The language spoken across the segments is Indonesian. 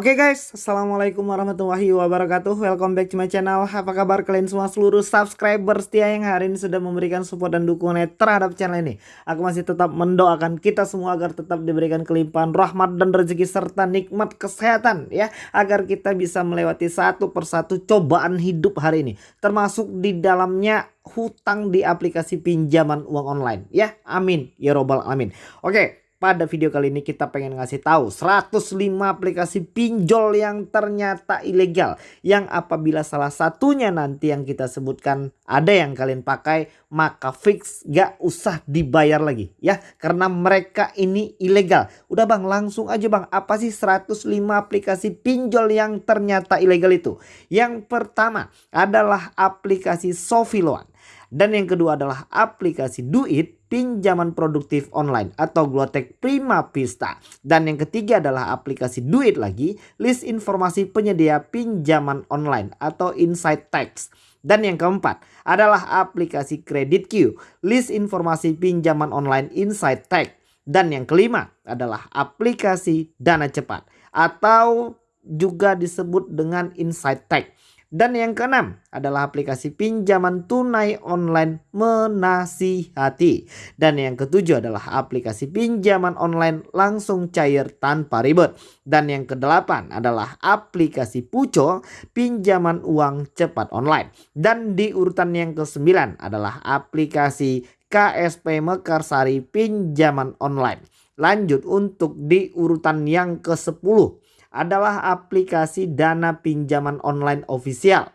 Oke okay guys, Assalamualaikum warahmatullahi wabarakatuh. Welcome back to my channel. Apa kabar kalian semua? Seluruh subscriber setia yang hari ini sudah memberikan support dan dukungan terhadap channel ini. Aku masih tetap mendoakan kita semua agar tetap diberikan kelimpahan rahmat dan rezeki serta nikmat kesehatan ya. Agar kita bisa melewati satu persatu cobaan hidup hari ini. Termasuk di dalamnya hutang di aplikasi pinjaman uang online ya. Amin. Ya robbal amin Oke pada video kali ini kita pengen ngasih tahu 105 aplikasi pinjol yang ternyata ilegal. Yang apabila salah satunya nanti yang kita sebutkan ada yang kalian pakai maka fix gak usah dibayar lagi ya. Karena mereka ini ilegal. Udah bang langsung aja bang apa sih 105 aplikasi pinjol yang ternyata ilegal itu. Yang pertama adalah aplikasi Sofiloan. Dan yang kedua adalah aplikasi Duit pinjaman produktif online atau Glotek Prima Pista. Dan yang ketiga adalah aplikasi Duit lagi, list informasi penyedia pinjaman online atau Insight Tax. Dan yang keempat adalah aplikasi Credit Q, list informasi pinjaman online Insight Tax. Dan yang kelima adalah aplikasi Dana Cepat atau juga disebut dengan Insight Tax. Dan yang keenam adalah aplikasi pinjaman tunai online menasihati. Dan yang ketujuh adalah aplikasi pinjaman online langsung cair tanpa ribet. Dan yang kedelapan adalah aplikasi Puco pinjaman uang cepat online. Dan di urutan yang kesembilan adalah aplikasi KSP Mekarsari pinjaman online. Lanjut untuk di urutan yang ke-10 adalah aplikasi dana pinjaman online official.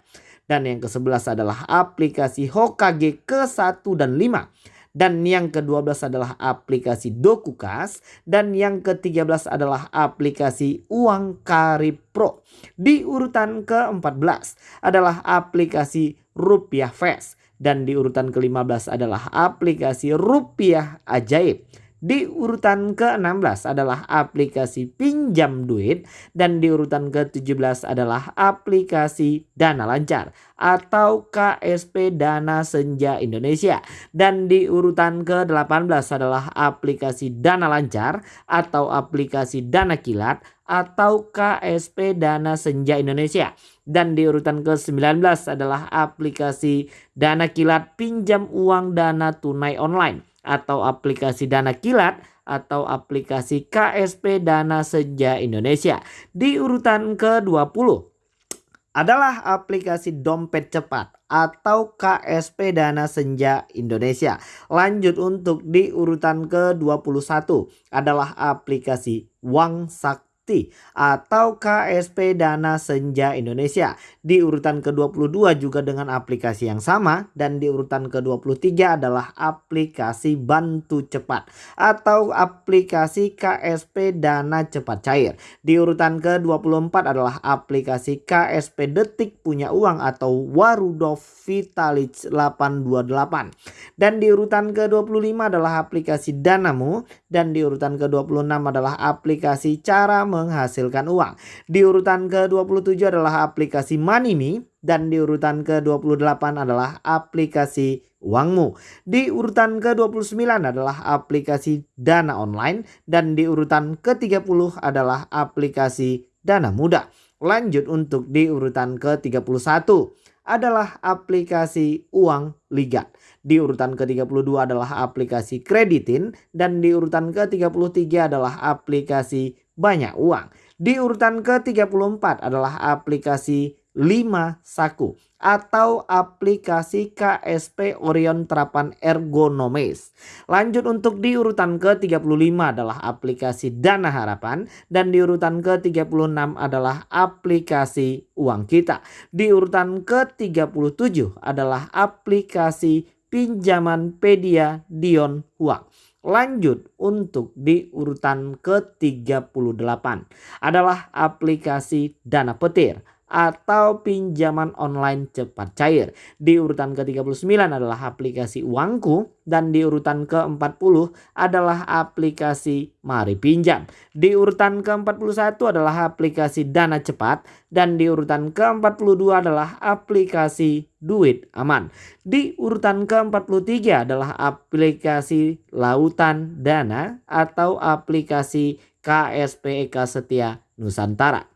Dan yang ke-11 adalah aplikasi Hokage ke-1 dan 5. Dan yang ke-12 adalah aplikasi Dokukas. Dan yang ke-13 adalah aplikasi Uang Karib Pro. Di urutan ke-14 adalah aplikasi Rupiah Fest. Dan di urutan ke-15 adalah aplikasi Rupiah Ajaib. Di urutan ke-16 adalah aplikasi pinjam duit dan di urutan ke-17 adalah aplikasi Dana Lancar atau KSP Dana Senja Indonesia. Dan di urutan ke-18 adalah aplikasi Dana Lancar atau aplikasi Dana Kilat atau KSP Dana Senja Indonesia. Dan di urutan ke-19 adalah aplikasi Dana Kilat pinjam uang dana tunai online atau aplikasi Dana Kilat atau aplikasi KSP Dana Senja Indonesia. Di urutan ke-20 adalah aplikasi Dompet Cepat atau KSP Dana Senja Indonesia. Lanjut untuk di urutan ke-21 adalah aplikasi Wang Sak Sakti atau KSP Dana Senja Indonesia. Di urutan ke-22 juga dengan aplikasi yang sama dan di urutan ke-23 adalah aplikasi Bantu Cepat atau aplikasi KSP Dana Cepat Cair. Di urutan ke-24 adalah aplikasi KSP Detik Punya Uang atau Warudov Vitalic 828. Dan di urutan ke-25 adalah aplikasi Danamu dan di urutan ke-26 adalah aplikasi Cara menghasilkan uang. Di urutan ke-27 adalah aplikasi Manimi dan di urutan ke-28 adalah aplikasi Uangmu. Di urutan ke-29 adalah aplikasi Dana Online dan di urutan ke-30 adalah aplikasi Dana Muda. Lanjut untuk di urutan ke-31 adalah aplikasi Uang Liga. Di urutan ke-32 adalah aplikasi Kreditin dan di urutan ke-33 adalah aplikasi banyak uang. Di urutan ke-34 adalah aplikasi 5 Saku atau aplikasi KSP Orion Terapan Ergonomis. Lanjut untuk di urutan ke-35 adalah aplikasi Dana Harapan dan di urutan ke-36 adalah aplikasi Uang Kita. Di urutan ke-37 adalah aplikasi pinjaman Pedia Dion Uang. Lanjut untuk di urutan ke-38 adalah aplikasi Dana Petir atau pinjaman online cepat cair. Di urutan ke-39 adalah aplikasi Uangku dan di urutan ke-40 adalah aplikasi Mari Pinjam. Di urutan ke-41 adalah aplikasi Dana Cepat dan di urutan ke-42 adalah aplikasi Duit Aman. Di urutan ke-43 adalah aplikasi Lautan Dana atau aplikasi KSP Eka Setia Nusantara.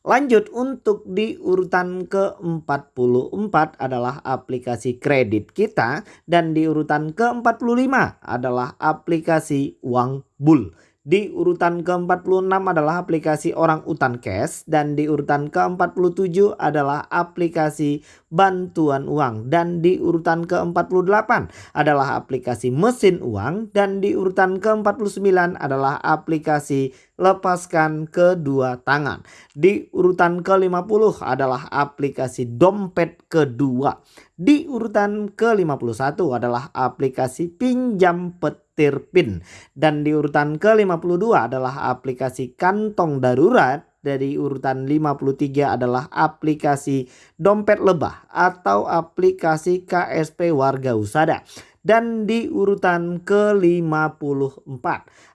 Lanjut untuk di urutan ke-44 adalah aplikasi kredit kita dan di urutan ke-45 adalah aplikasi uang bul. Di urutan ke-46 adalah aplikasi orang utan cash dan di urutan ke-47 adalah aplikasi bantuan uang dan di urutan ke-48 adalah aplikasi mesin uang dan di urutan ke-49 adalah aplikasi lepaskan kedua tangan. Di urutan ke-50 adalah aplikasi dompet kedua. Di urutan ke-51 adalah aplikasi pinjam petir Tirpin. Dan di urutan ke-52 adalah aplikasi kantong darurat. Dari urutan 53 adalah aplikasi dompet lebah atau aplikasi KSP warga usada. Dan di urutan ke-54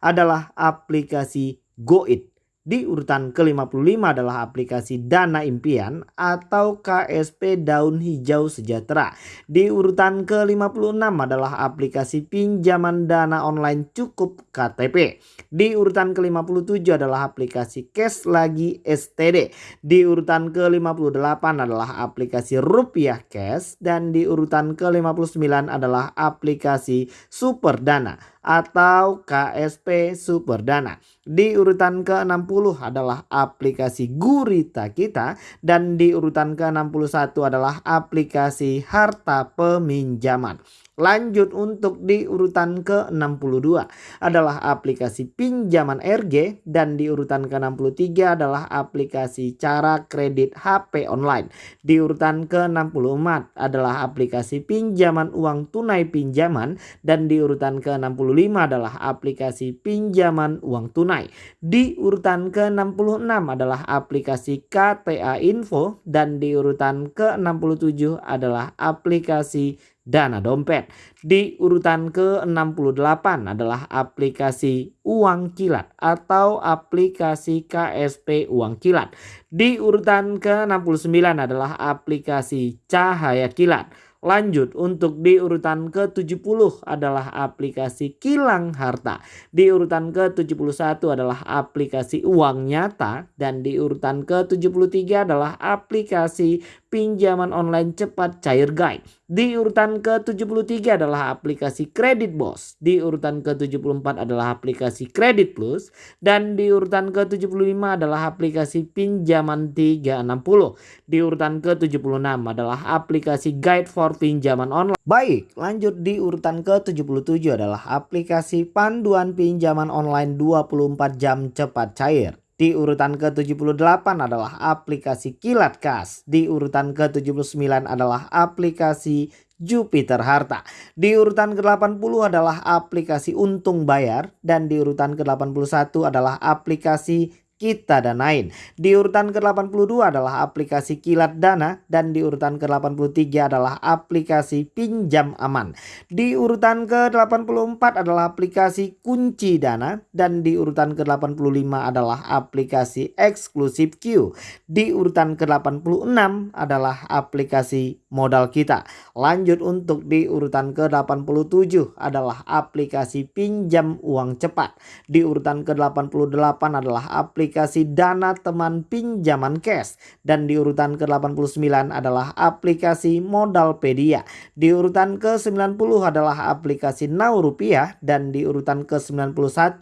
adalah aplikasi Goit di urutan ke-55 adalah aplikasi Dana Impian atau KSP Daun Hijau Sejahtera. Di urutan ke-56 adalah aplikasi pinjaman dana online cukup KTP. Di urutan ke-57 adalah aplikasi Cash Lagi STD. Di urutan ke-58 adalah aplikasi Rupiah Cash dan di urutan ke-59 adalah aplikasi Super Dana atau KSP Superdana. Di urutan ke-60 adalah aplikasi Gurita kita dan di urutan ke-61 adalah aplikasi Harta Peminjaman. Lanjut untuk di urutan ke-62 adalah aplikasi pinjaman RG dan di urutan ke-63 adalah aplikasi cara kredit HP online. Di urutan ke-64 adalah aplikasi pinjaman uang tunai pinjaman dan di urutan ke-65 adalah aplikasi pinjaman uang tunai. Di urutan ke-66 adalah aplikasi KTA Info dan di urutan ke-67 adalah aplikasi dana dompet. Di urutan ke-68 adalah aplikasi uang kilat atau aplikasi KSP uang kilat. Di urutan ke-69 adalah aplikasi cahaya kilat. Lanjut untuk di urutan ke-70 adalah aplikasi kilang harta. Di urutan ke-71 adalah aplikasi uang nyata dan di urutan ke-73 adalah aplikasi pinjaman online cepat cair guide. Di urutan ke-73 adalah aplikasi Kredit Bos. Di urutan ke-74 adalah aplikasi Kredit Plus. Dan di urutan ke-75 adalah aplikasi pinjaman 360. Di urutan ke-76 adalah aplikasi Guide for Pinjaman Online. Baik, lanjut di urutan ke-77 adalah aplikasi panduan pinjaman online 24 jam cepat cair. Di urutan ke-78 adalah aplikasi Kilat Kas. Di urutan ke-79 adalah aplikasi Jupiter Harta. Di urutan ke-80 adalah aplikasi Untung Bayar dan di urutan ke-81 adalah aplikasi kita danain. Di urutan ke-82 adalah aplikasi Kilat Dana dan di urutan ke-83 adalah aplikasi Pinjam Aman. Di urutan ke-84 adalah aplikasi Kunci Dana dan di urutan ke-85 adalah aplikasi Eksklusif Q. Di urutan ke-86 adalah aplikasi Modal Kita. Lanjut untuk di urutan ke-87 adalah aplikasi Pinjam Uang Cepat. Di urutan ke-88 adalah aplikasi aplikasi dana teman pinjaman cash. Dan di urutan ke-89 adalah aplikasi Modalpedia. Di urutan ke-90 adalah aplikasi Now Rupiah. Dan di urutan ke-91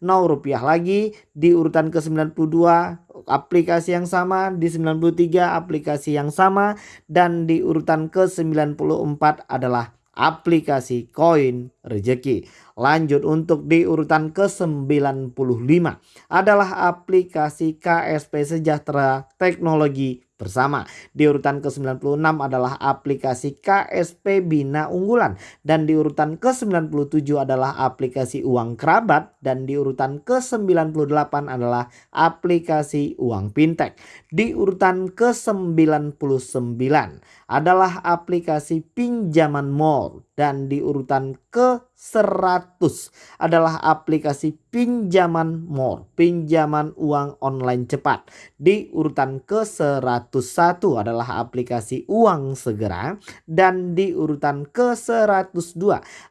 Now Rupiah lagi, di urutan ke-92 aplikasi yang sama, di 93 aplikasi yang sama. Dan di urutan ke-94 adalah aplikasi koin rejeki. Lanjut untuk di urutan ke-95 adalah aplikasi KSP Sejahtera Teknologi bersama. Di urutan ke-96 adalah aplikasi KSP Bina Unggulan dan di urutan ke-97 adalah aplikasi Uang Kerabat dan di urutan ke-98 adalah aplikasi Uang Pintek. Di urutan ke-99 adalah aplikasi pinjaman mall dan di urutan ke-100 adalah aplikasi pinjaman mall, pinjaman uang online cepat. Di urutan ke-101 adalah aplikasi uang segera dan di urutan ke-102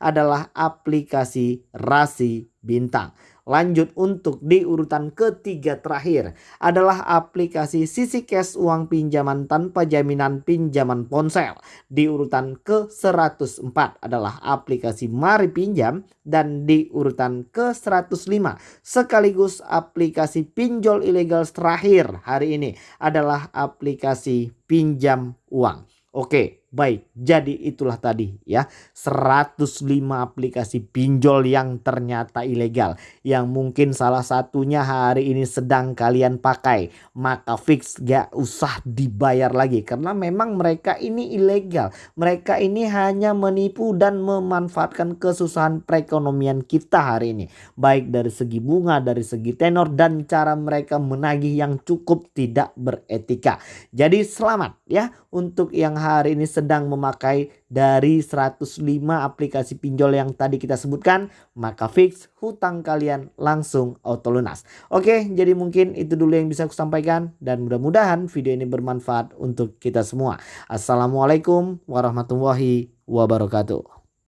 adalah aplikasi rasi bintang. Lanjut untuk di urutan ketiga terakhir adalah aplikasi Sisi Cash uang pinjaman tanpa jaminan pinjaman ponsel. Di urutan ke-104 adalah aplikasi Mari Pinjam dan di urutan ke-105 sekaligus aplikasi pinjol ilegal terakhir hari ini adalah aplikasi pinjam uang. Oke, Baik, jadi itulah tadi ya. 105 aplikasi pinjol yang ternyata ilegal Yang mungkin salah satunya hari ini sedang kalian pakai. Maka fix gak usah dibayar lagi Karena memang mereka ini ilegal. Mereka ini hanya menipu dan memanfaatkan kesusahan perekonomian kita hari ini. Baik dari segi bunga, dari segi tenor dan cara mereka menagih yang cukup tidak beretika. Jadi selamat ya untuk yang hari ini sedang memakai dari 105 aplikasi pinjol yang tadi kita sebutkan, maka fix hutang kalian langsung auto lunas. Oke, jadi mungkin itu dulu yang bisa aku sampaikan dan mudah-mudahan video ini bermanfaat untuk kita semua. Assalamualaikum warahmatullahi wabarakatuh.